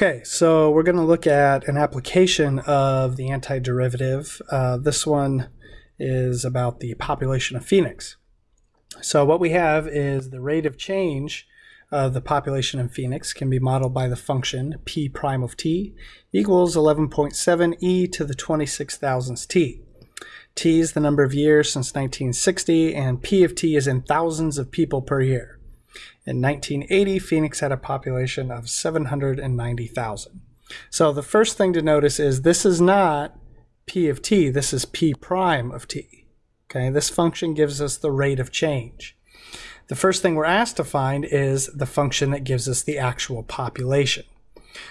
Okay, so we're going to look at an application of the antiderivative. Uh, this one is about the population of Phoenix. So what we have is the rate of change of the population in Phoenix can be modeled by the function p prime of t equals 11.7 e to the 26 thousandths t. t is the number of years since 1960, and p of t is in thousands of people per year. In 1980, Phoenix had a population of 790,000. So the first thing to notice is this is not p of t, this is p prime of t. Okay, this function gives us the rate of change. The first thing we're asked to find is the function that gives us the actual population.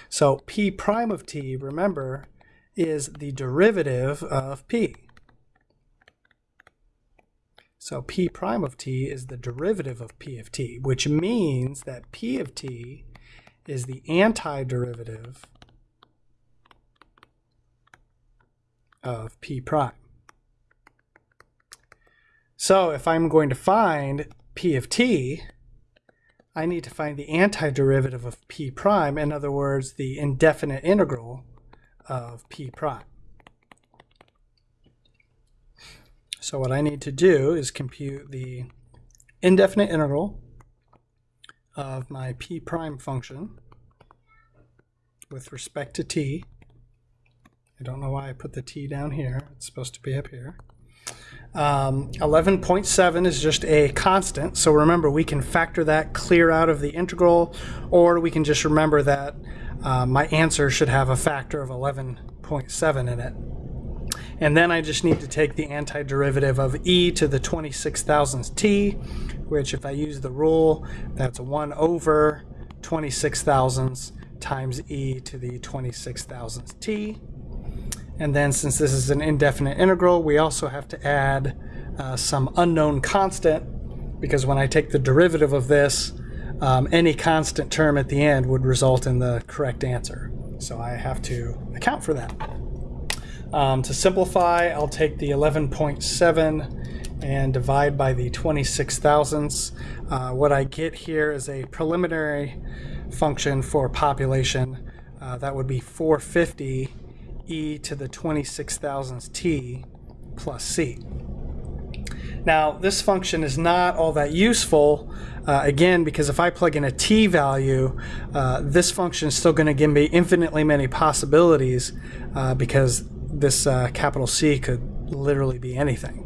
So p prime of t, remember, is the derivative of p. So p prime of t is the derivative of p of t, which means that p of t is the antiderivative of p prime. So if I'm going to find p of t, I need to find the antiderivative of p prime, in other words, the indefinite integral of p prime. So what I need to do is compute the indefinite integral of my p prime function with respect to t. I don't know why I put the t down here. It's supposed to be up here. Um, 11.7 is just a constant, so remember we can factor that clear out of the integral, or we can just remember that uh, my answer should have a factor of 11.7 in it. And then I just need to take the antiderivative of e to the 26 thousandths t, which if I use the rule, that's 1 over 26 thousandths times e to the 26 thousandths t. And then since this is an indefinite integral, we also have to add uh, some unknown constant because when I take the derivative of this, um, any constant term at the end would result in the correct answer. So I have to account for that. Um, to simplify, I'll take the 11.7 and divide by the 26 thousandths. Uh, what I get here is a preliminary function for population. Uh, that would be 450 e to the 26 thousandths t plus c. Now, this function is not all that useful, uh, again, because if I plug in a t value, uh, this function is still going to give me infinitely many possibilities uh, because this uh, capital C could literally be anything.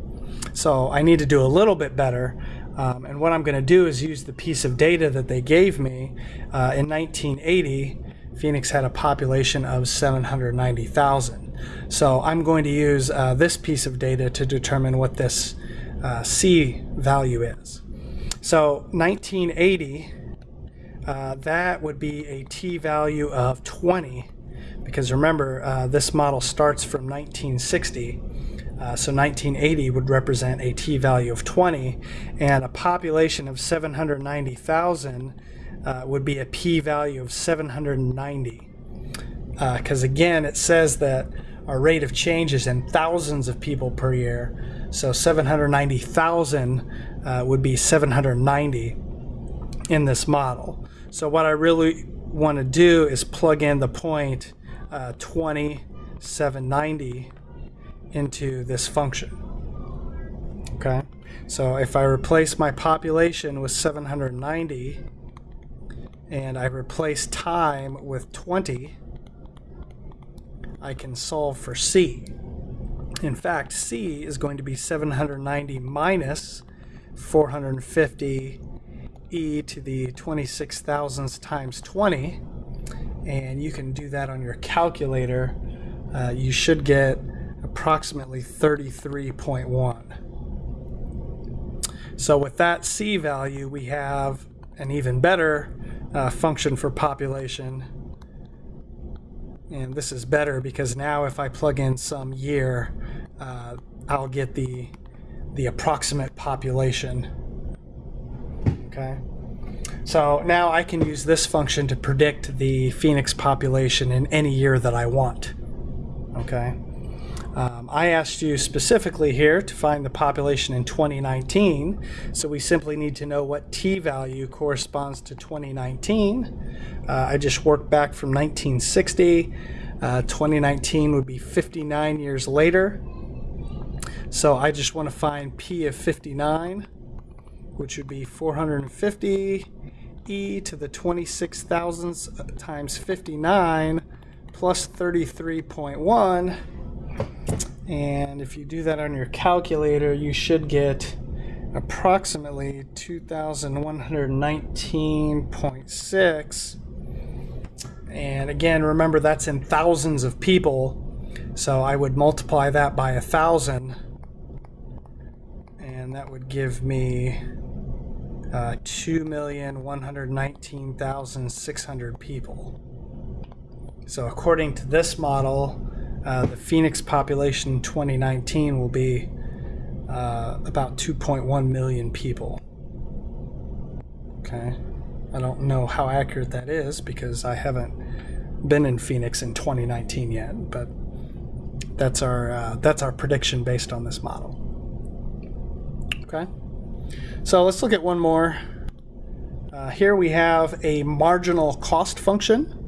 So I need to do a little bit better. Um, and what I'm going to do is use the piece of data that they gave me uh, in 1980 Phoenix had a population of 790,000. So I'm going to use uh, this piece of data to determine what this uh, C value is. So 1980, uh, that would be a T value of 20 because remember uh, this model starts from 1960 uh, so 1980 would represent a T value of 20 and a population of 790,000 uh, would be a p-value of 790. Because uh, again, it says that our rate of change is in thousands of people per year. So 790,000 uh, would be 790 in this model. So what I really want to do is plug in the point uh, 2790 into this function. Okay, so if I replace my population with 790, and I replace time with 20, I can solve for C. In fact, C is going to be 790 minus 450 e to the 26 thousandths times 20. And you can do that on your calculator. Uh, you should get approximately 33.1. So with that C value, we have an even better uh, function for population. And this is better because now if I plug in some year, uh, I'll get the, the approximate population. Okay. So now I can use this function to predict the Phoenix population in any year that I want. Okay. Um, I asked you specifically here to find the population in 2019, so we simply need to know what t-value corresponds to 2019. Uh, I just worked back from 1960. Uh, 2019 would be 59 years later. So I just want to find p of 59, which would be 450 e to the 26 thousandths times 59 plus 33.1 and if you do that on your calculator, you should get approximately 2,119.6. And again, remember that's in thousands of people. So I would multiply that by a thousand. And that would give me uh, 2,119,600 people. So according to this model, uh, the Phoenix population in 2019 will be uh, about 2.1 million people. Okay, I don't know how accurate that is because I haven't been in Phoenix in 2019 yet, but that's our uh, that's our prediction based on this model. Okay, so let's look at one more. Uh, here we have a marginal cost function.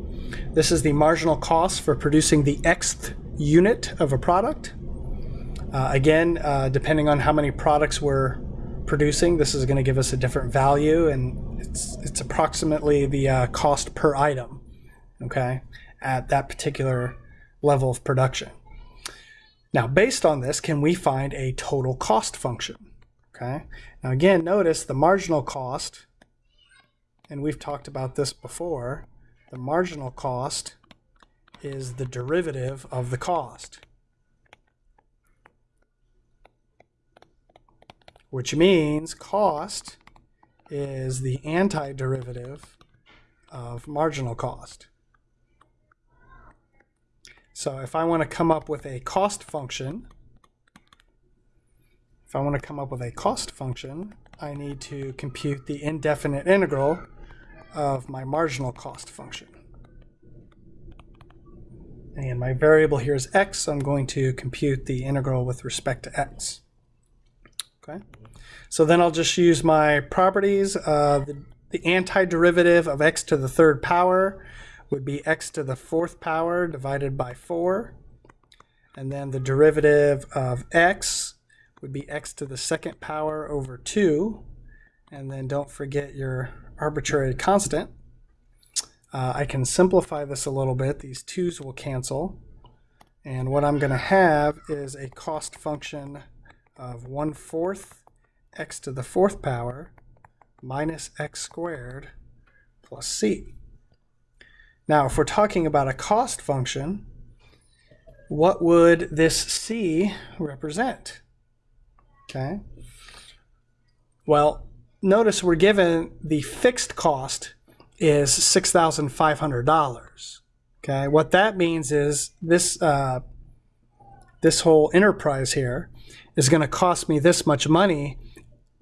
This is the marginal cost for producing the xth unit of a product. Uh, again, uh, depending on how many products we're producing, this is going to give us a different value, and it's it's approximately the uh, cost per item. Okay, at that particular level of production. Now, based on this, can we find a total cost function? Okay. Now, again, notice the marginal cost, and we've talked about this before. The marginal cost is the derivative of the cost. Which means cost is the antiderivative of marginal cost. So if I want to come up with a cost function, if I want to come up with a cost function, I need to compute the indefinite integral of my marginal cost function. And my variable here is x, so I'm going to compute the integral with respect to x. Okay, so then I'll just use my properties. Uh, the, the antiderivative of x to the third power would be x to the fourth power divided by 4. And then the derivative of x would be x to the second power over 2. And then don't forget your arbitrary constant. Uh, I can simplify this a little bit. These 2's will cancel. And what I'm going to have is a cost function of 1 fourth x to the fourth power minus x squared plus c. Now, if we're talking about a cost function, what would this c represent? Okay. Well, notice we're given the fixed cost is $6,500. Okay, what that means is this uh, this whole enterprise here is going to cost me this much money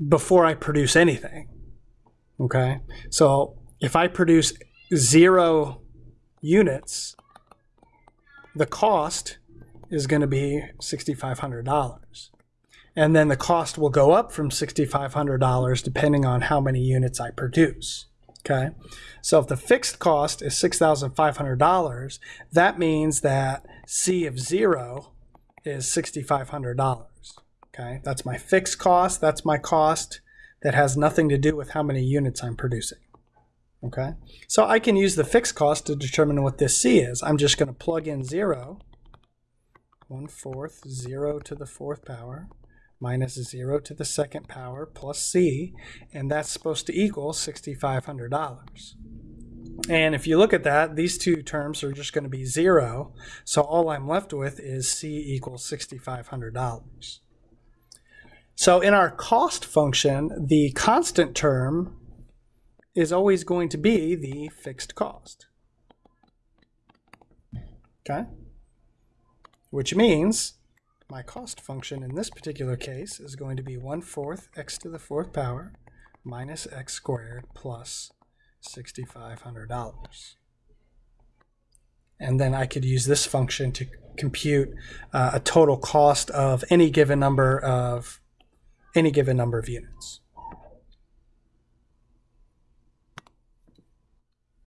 before I produce anything. Okay, so if I produce zero units, the cost is going to be $6,500. And then the cost will go up from $6,500 depending on how many units I produce. Okay, so if the fixed cost is $6,500, that means that C of zero is $6,500. Okay, that's my fixed cost, that's my cost that has nothing to do with how many units I'm producing. Okay, so I can use the fixed cost to determine what this C is. I'm just going to plug in zero, one fourth, zero to the fourth power, minus 0 to the second power plus c, and that's supposed to equal $6,500. And if you look at that, these two terms are just going to be 0, so all I'm left with is c equals $6,500. So in our cost function, the constant term is always going to be the fixed cost. Okay? Which means my cost function in this particular case is going to be 1 fourth x to the fourth power minus x squared plus $6,500. and then I could use this function to compute uh, a total cost of any given number of any given number of units.